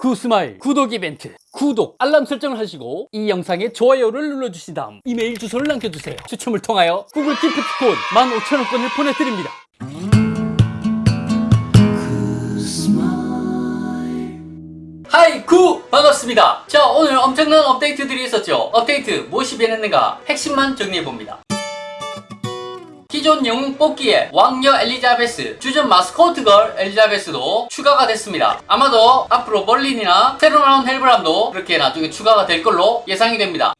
구스마일 구독 이벤트 구독 알람 설정을 하시고 이 영상에 좋아요를 눌러주신 다음 이메일 주소를 남겨주세요. 추첨을 통하여 구글 기프트콘 15,000원권을 보내드립니다. Hi 구 반갑습니다. 자 오늘 엄청난 업데이트들이 있었죠. 업데이트 무엇이 변했는가? 핵심만 정리해봅니다 기존 영웅 뽑기에 왕녀 엘리자베스, 주전 마스코트 걸 엘리자베스도 추가가 됐습니다. 아마도 앞으로 멀린이나 새로 나온 헬브람도 그렇게 나중에 추가가 될 걸로 예상이 됩니다.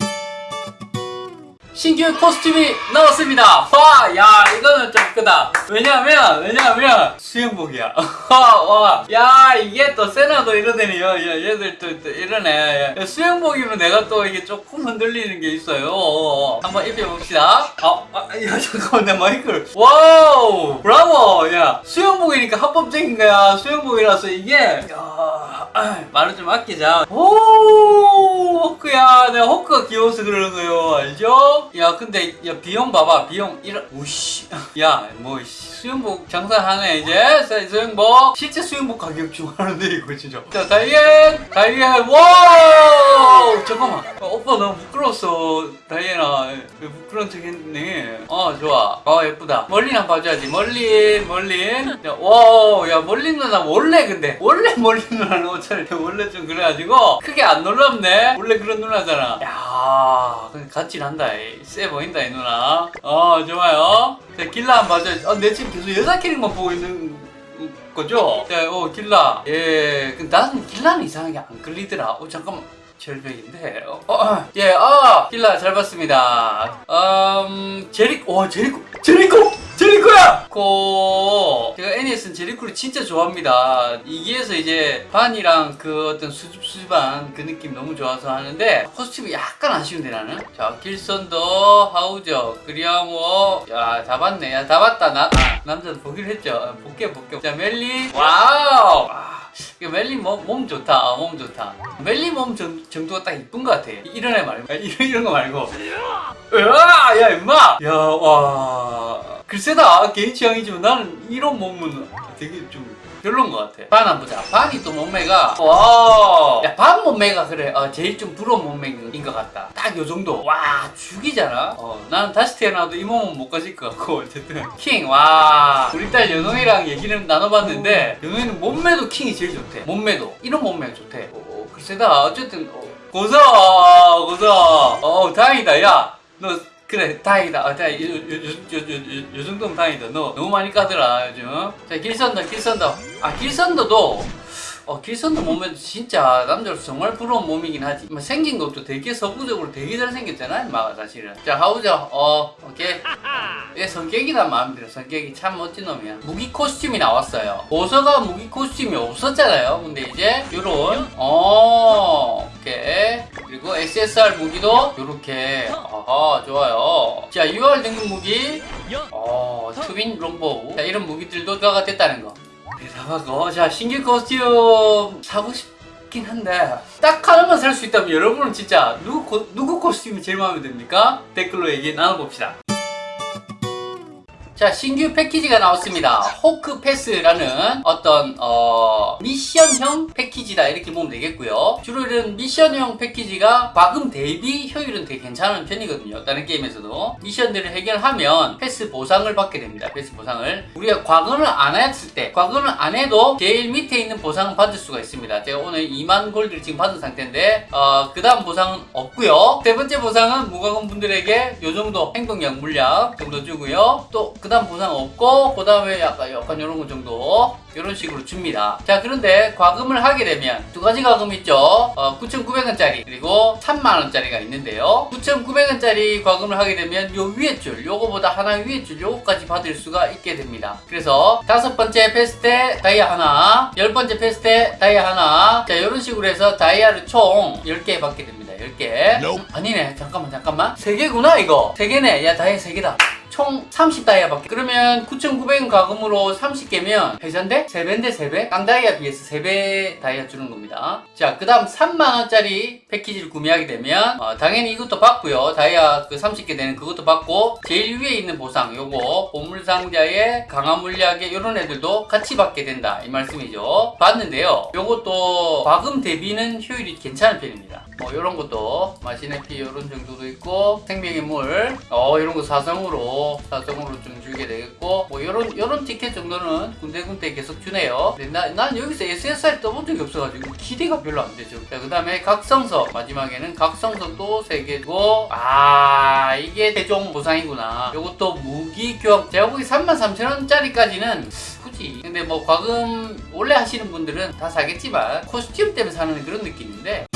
신규 코스튬이 나왔습니다. 와, 야, 이거는 좀 크다. 왜냐면, 왜냐면, 수영복이야. 와, 와, 야, 이게 또 세나도 이러더니, 야, 야, 얘들 또, 또 이러네. 야, 수영복이면 내가 또 이게 조금 흔들리는 게 있어요. 한번 입혀봅시다. 아, 아, 야, 잠깐만, 내 마이크를. 와우, 브라보. 야, 수영복이니까 합법적인 거야. 수영복이라서 이게, 야, 아, 말을 좀 아끼자. 오, 호크야. 내가 호크가 귀여워서 그러는 거요. 알죠? 야, 근데, 야, 비용 봐봐. 비용, 이런, 오씨. 야, 뭐, 씨, 수영복 장사하네, 이제. 자, 수영복. 실제 수영복 가격 중 하는데, 이거 진짜. 자, 다이앤, 다이앤, 와우! 잠깐만. 어, 오빠 너무 부끄러웠어. 다이앤아. 왜 부끄러운 척 했네. 어, 좋아. 어, 예쁘다. 한번 봐줘야지. 멀린, 멀린. 야, 와, 야, 멀린 누나 원래 근데, 원래 멀린 누나는 옷차림 원래 좀 그래가지고, 크게 안 놀랍네. 원래 그런 누나잖아. 야, 같이 난다. 이. 세 보인다, 이 누나. 어, 좋아요. 자, 길라 한번 봐줘야지. 어, 내 지금 계속 여자 캐릭만 보고 있는 거죠? 자, 어, 길라. 예, 근데 나는 길라는 이상하게 안 끌리더라. 어, 잠깐만. 절벽인데. 어, 어, 예, 아, 길라 잘 봤습니다. 음, 제리코, 와, 제리코, 제리코! 제리코야! 코, 제가 애니에서는 제리코를 진짜 좋아합니다. 여기에서 이제 반이랑 그 어떤 수줍, 수줍한 그 느낌 너무 좋아서 하는데, 코스튬이 약간 아쉬운데 나는? 자, 길선더, 하우저, 그리아모, 야, 잡았네. 야, 잡았다. 나, 아, 남자도 보기로 했죠. 볼게, 볼게. 자, 멜리, 와우! 아, 멜리 몸, 몸 좋다. 아, 몸 좋다. 멜리 몸 정, 정도가 딱 이쁜 것 같아. 이런 애 말고. 아, 이런, 이런 거 말고. 으아! 야, 임마! 야, 와. 글쎄다. 개인 취향이지만 나는 이런 몸은 되게 좀 별론 것 같아. 반 한번 보자. 반이 또 몸매가, 와. 야, 반 몸매가 그래. 어, 제일 좀 부러운 몸매인 것 같다. 딱 요 정도. 와, 죽이잖아. 어, 나는 다시 태어나도 이 몸은 못 가질 것 같고, 어쨌든. 킹, 와. 우리 딸 연홍이랑 얘기를 나눠봤는데, 연홍이는 몸매도 킹이 제일 좋대. 몸매도. 이런 몸매가 좋대. 어, 글쎄다. 어쨌든, 어, 고서, 고서. 어, 다행이다. 야, 너, 그래 다행이다. 아, 다행 요, 요, 요, 요, 요, 요 정도면 다행이다. 너 너무 많이 까더라 요즘. 자 길선더 길선더. 아 길선더도 어, 길선도 몸매도 진짜 남자로서 정말 부러운 몸이긴 하지. 뭐 생긴 것도 되게 서구적으로 되게 잘생겼잖아 임마가 사실은. 자 하우저 어 오케이. 얘 성격이나 마음에 들어 성격이 참 멋진 놈이야. 무기 코스튬이 나왔어요. 보서가 무기 코스튬이 없었잖아요. 근데 이제 요런 어 오케이 그리고 SSR 무기도 요렇게. 아하 좋아요. 자 UR 등급 무기. 어 twin longbow 자 이런 무기들도 추가가 됐다는 거. 대단하고. 자 신규 코스튬 사고 싶긴 한데 딱 하나만 살 수 있다면 여러분은 진짜 누구, 코, 누구 코스튬이 제일 마음에 듭니까? 댓글로 얘기 나눠봅시다 자 신규 패키지가 나왔습니다. 호크 패스라는 어떤 어, 미션형 패키지다 이렇게 보면 되겠고요. 주로 이런 미션형 패키지가 과금 대비 효율은 되게 괜찮은 편이거든요. 다른 게임에서도. 미션들을 해결하면 패스 보상을 받게 됩니다. 패스 보상을. 우리가 과금을 안 했을 때 과금을 안 해도 제일 밑에 있는 보상을 받을 수가 있습니다. 제가 오늘 2만 골드를 지금 받은 상태인데 어, 그 다음 보상은 없고요. 세 번째 보상은 무과금 분들에게 요 정도 행동력 물약 정도 주고요. 또그 다음 보상 없고 그 다음에 약간 약간 이런 거 정도 이런 식으로 줍니다. 자 그런데 과금을 하게 되면 두 가지 과금 있죠. 어, 9,900원짜리 그리고 3만원짜리가 있는데요. 9,900원짜리 과금을 하게 되면 요 위에 줄 요거보다 하나 위에 줄 요거까지 받을 수가 있게 됩니다. 그래서 다섯 번째 패스 때 다이아 하나 열 번째 패스 때 다이아 하나 자 이런 식으로 해서 다이아를 총 10개 받게 됩니다. 10개. 아니네. 잠깐만 잠깐만. 3개구나 이거. 3개네. 야 다이아 3개다 총 30다이아밖에. 그러면 9,900원 가금으로 30개면 회전대? 3배인데 3배? 깡다이아 비해서 3배 다이아 주는 겁니다. 자그 다음 3만원짜리 패키지를 구매하게 되면 어, 당연히 이것도 받고요. 다이아 그 30개 되는 그것도 받고 제일 위에 있는 보상 요거 보물상자에 강화 물약에 이런 애들도 같이 받게 된다. 이 말씀이죠. 봤는데요. 요것도 과금 대비는 효율이 괜찮은 편입니다. 뭐 이런 것도 마시네피 이런 정도도 있고 생명의 물 어, 이런 거 사성으로 사성으로 좀 주게 되겠고 뭐 이런 이런 티켓 정도는 군데군데 계속 주네요. 근데 나, 난 여기서 SSR 떠본 적이 없어가지고 기대가 별로 안 되죠. 자, 그 다음에 각성서 마지막에는 각성서 또 3개고 아 이게 최종 보상이구나. 요것도 무기 교환. 제가 보기 33,000원짜리까지는 굳이. 근데 뭐 과금 원래 하시는 분들은 다 사겠지만 코스튬 때문에 사는 그런 느낌인데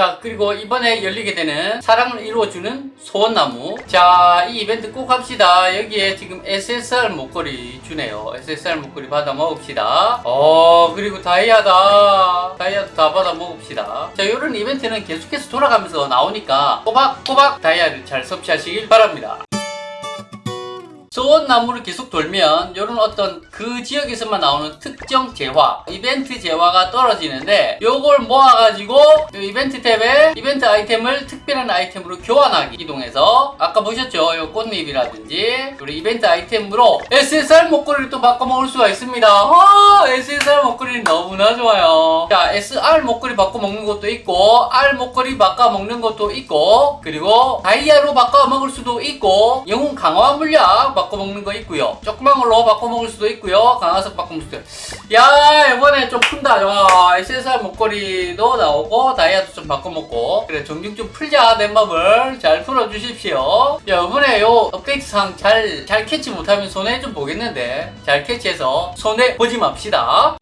자 그리고 이번에 열리게 되는 사랑을 이루어주는 소원나무. 자 이 이벤트 꼭 합시다. 여기에 지금 SSR 목걸이 주네요. SSR 목걸이 받아 먹읍시다. 어 그리고 다이아다. 다이아도 다 받아 먹읍시다. 자 이런 이벤트는 계속해서 돌아가면서 나오니까 꼬박꼬박 다이아를 잘 섭취하시길 바랍니다 소원나무를 계속 돌면 이런 어떤 그 지역에서만 나오는 특정 재화 이벤트 재화가 떨어지는데 요걸 모아가지고 요 이벤트 탭에 이벤트 아이템을 특별한 아이템으로 교환하기. 이동해서 아까 보셨죠? 요 꽃잎이라든지 우리 이벤트 아이템으로 SSR 목걸이를 또 바꿔 먹을 수가 있습니다. 아, SSR 목걸이 너무나 좋아요. 자 SR 목걸이 바꿔 먹는 것도 있고 R 목걸이 바꿔 먹는 것도 있고 그리고 다이아로 바꿔 먹을 수도 있고 영웅 강화 물약 바꿔 먹는 거 있고요. 조그만 걸로 바꿔 먹을 수도 있고요. 강화석 바꿔 먹을 수도 있고. 야 이번에 좀 푼다. 와 SSR 목걸이도 나오고 다이아도 좀 바꿔 먹고 그래 정중 좀 풀자 내 맘을 잘 풀어 주십시오. 야 이번에 요 업데이트상 잘 잘 캐치 못하면 손해 좀 보겠는데 잘 캐치해서 손해 보지 맙시다.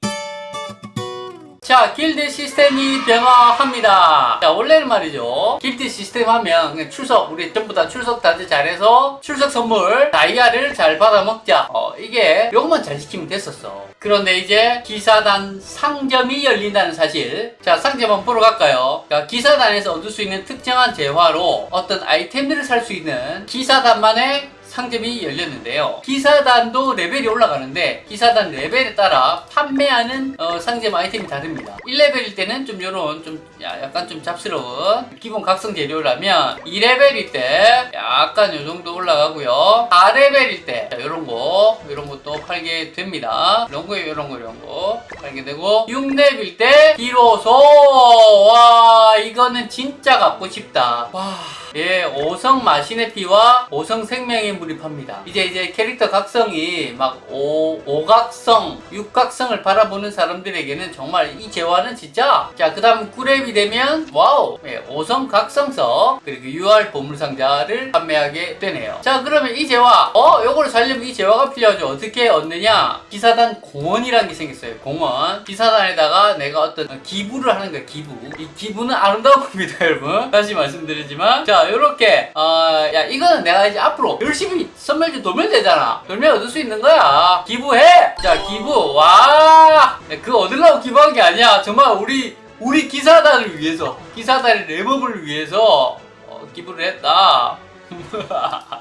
자, 길드 시스템이 변화합니다. 자, 원래는 말이죠. 길드 시스템 하면 출석, 우리 전부 다 출석 다들 잘해서 출석 선물, 다이아를 잘 받아 먹자. 어, 이게 요것만 잘 지키면 됐었어. 그런데 이제 기사단 상점이 열린다는 사실. 자, 상점 한번 보러 갈까요? 자, 기사단에서 얻을 수 있는 특정한 재화로 어떤 아이템들을 살 수 있는 기사단만의 상점이 열렸는데요. 기사단도 레벨이 올라가는데 기사단 레벨에 따라 판매하는 어, 상점 아이템이 다릅니다. 1레벨일 때는 좀 요런 좀 야, 약간 좀 잡스러운 기본 각성 재료라면 2레벨일 때 약간 요 정도 올라가고요. 4레벨일 때 자, 요런 거 요런 것도 팔게 됩니다. 이런 거 요런 거 이런 거 팔게 되고 6레벨일 때 비로소 와 이거는 진짜 갖고 싶다. 와 예, 5성 마신의 피와 5성 생명의 물을 팝니다. 이제 이제 캐릭터 각성이 막 5, 5각성, 6각성을 바라보는 사람들에게는 정말 이 재화는 진짜 자, 그 다음 9렙이 되면 와우! 예, 5성 각성석 그리고 UR 보물상자를 판매하게 되네요. 자, 그러면 이 재화 어? 요거를 살려면 이 재화가 필요하죠. 어떻게 얻느냐? 기사단 공헌이라는 게 생겼어요. 공헌. 기사단에다가 내가 어떤 기부를 하는 거야, 기부. 이 기부는 아름다운 겁니다, 여러분. 다시 말씀드리지만 자, 요렇게 어, 야 이거는 내가 이제 앞으로 열심히 선물좀 돌면 되잖아. 돌면 얻을 수 있는 거야. 기부해. 자 기부. 와그 얻으려고 기부한 게 아니야. 정말 우리 우리 기사단을 위해서 기사단의 랩업을 위해서 어, 기부를 했다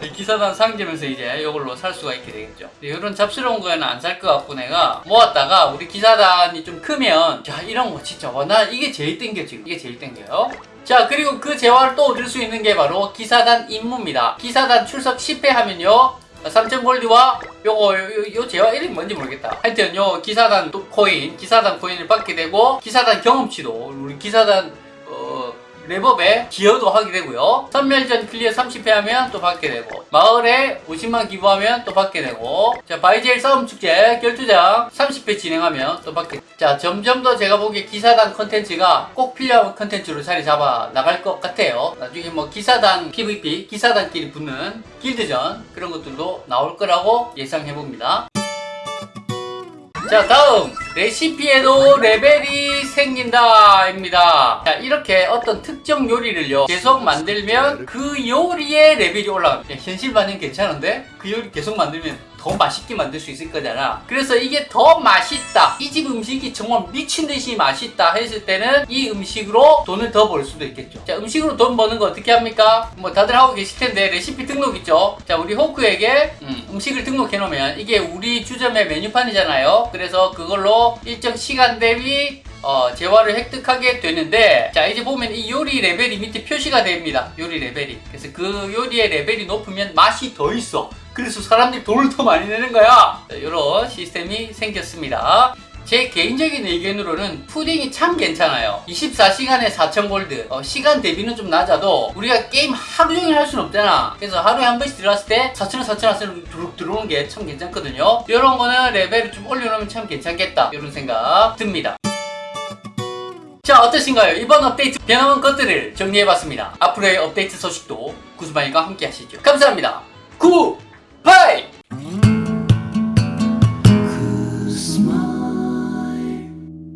기사단 상점에서 이제 이걸로 살 수가 있게 되겠죠. 이런 잡스러운 거에는 안 살 것 같고 내가 모았다가 우리 기사단이 좀 크면 자 이런 거 진짜 와, 나 이게 제일 땡겨 지금. 이게 제일 땡겨요. 자 그리고 그 재화를 또 얻을 수 있는 게 바로 기사단 임무입니다. 기사단 출석 10회 하면요. 3천 골드와 요거 요, 요 재화 이름이 뭔지 모르겠다. 하여튼 요 기사단 또 코인 기사단 코인을 받게 되고 기사단 경험치도 우리 기사단 어, 렙업에 기여도 하게 되고요. 섬멸전 클리어 30회 하면 또 받게 되고 마을에 50만 기부하면 또 받게 되고 자 바이젤 싸움 축제 결투장 30회 진행하면 또 받게 자 점점 더 제가 보기에 기사단 컨텐츠가 꼭 필요한 컨텐츠로 자리 잡아 나갈 것 같아요. 나중에 뭐 기사단 PVP 기사단끼리 붙는 길드전 그런 것들도 나올 거라고 예상해 봅니다 자 다음 레시피에도 레벨이 생긴다 입니다. 자 이렇게 어떤 특정 요리를요 계속 만들면 그 요리의 레벨이 올라갑니다. 야, 현실 반영 괜찮은데? 그 요리 계속 만들면 더 맛있게 만들 수 있을 거잖아. 그래서 이게 더 맛있다. 이 집 음식이 정말 미친 듯이 맛있다 했을 때는 이 음식으로 돈을 더 벌 수도 있겠죠. 자, 음식으로 돈 버는 거 어떻게 합니까? 뭐 다들 하고 계실 텐데 레시피 등록 있죠. 자, 우리 호크에게 음, 식을 등록해 놓으면 이게 우리 주점의 메뉴판이잖아요. 그래서 그걸로 일정 시간 대비 어, 재화를 획득하게 되는데 자 이제 보면 이 요리 레벨이 밑에 표시가 됩니다 요리 레벨이 그래서 그 요리의 레벨이 높으면 맛이 더 있어 그래서 사람들이 돈을 더 많이 내는 거야 이런 시스템이 생겼습니다 제 개인적인 의견으로는 푸딩이 참 괜찮아요 24시간에 4,000골드 어, 시간 대비는 좀 낮아도 우리가 게임 하루 종일 할 수는 없잖아 그래서 하루에 한 번씩 들어갔을 때 4,000원 4,000원 두룩 들어오는 게 참 괜찮거든요 이런 거는 레벨을 좀 올려놓으면 참 괜찮겠다 이런 생각 듭니다 자 어떠신가요? 이번 업데이트 변화한 것들을 정리해봤습니다. 앞으로의 업데이트 소식도 구스마이가 함께 하시죠. 감사합니다. 구! play!